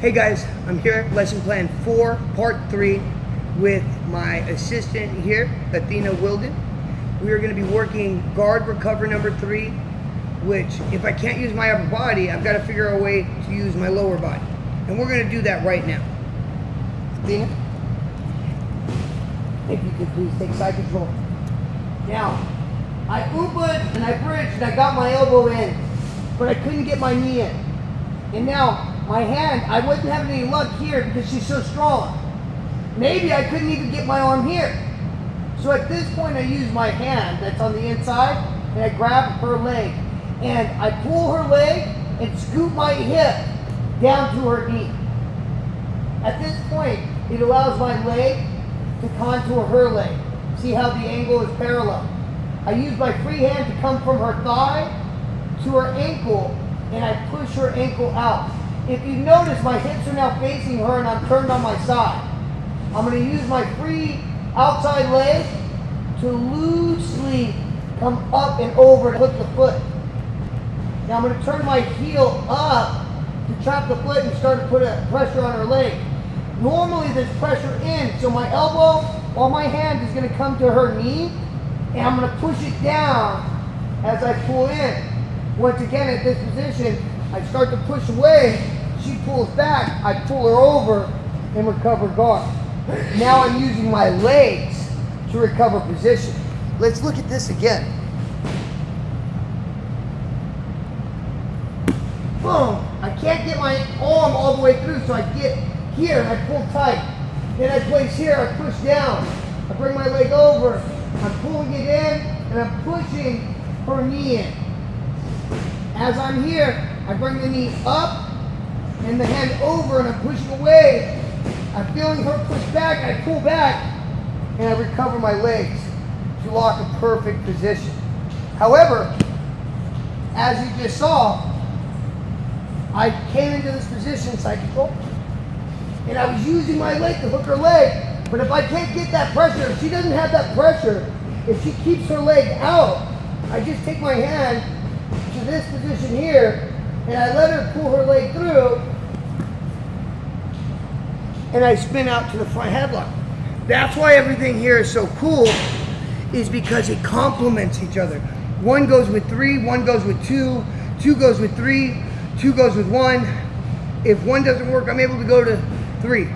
Hey guys, I'm here at lesson plan four, part three, with my assistant here, Athena Wilden. We are going to be working guard recover number three, which if I can't use my upper body, I've got to figure out a way to use my lower body. And we're going to do that right now. Athena, if you could please take side control. Now, I oopahed and I bridged and I got my elbow in, but I couldn't get my knee in. And now, my hand, I wasn't having any luck here because she's so strong. Maybe I couldn't even get my arm here. So at this point, I use my hand that's on the inside and I grab her leg. And I pull her leg and scoop my hip down to her knee. At this point, it allows my leg to contour her leg. See how the angle is parallel. I use my free hand to come from her thigh to her ankle and I push her ankle out. If you notice, my hips are now facing her and I'm turned on my side. I'm going to use my free outside leg to loosely come up and over to hook the foot. Now I'm going to turn my heel up to trap the foot and start to put a pressure on her leg. Normally there's pressure in, so my elbow or my hand is going to come to her knee and I'm going to push it down as I pull in. Once again at this position, I start to push away, she pulls back, I pull her over and recover guard. Now I'm using my legs to recover position. Let's look at this again. Boom! I can't get my arm all the way through, so I get here I pull tight. Then I place here, I push down. I bring my leg over, I'm pulling it in, and I'm pushing her knee in. As I'm here, I bring the knee up and the hand over and I'm pushing away. I'm feeling her push back, I pull back, and I recover my legs to lock a perfect position. However, as you just saw, I came into this position psychical, and I was using my leg to hook her leg. But if I can't get that pressure, if she doesn't have that pressure, if she keeps her leg out, I just take my hand to this position here, and I let her pull her leg through, and I spin out to the front headlock. That's why everything here is so cool, is because it complements each other. One goes with three, one goes with two, two goes with three, two goes with one. If one doesn't work, I'm able to go to three.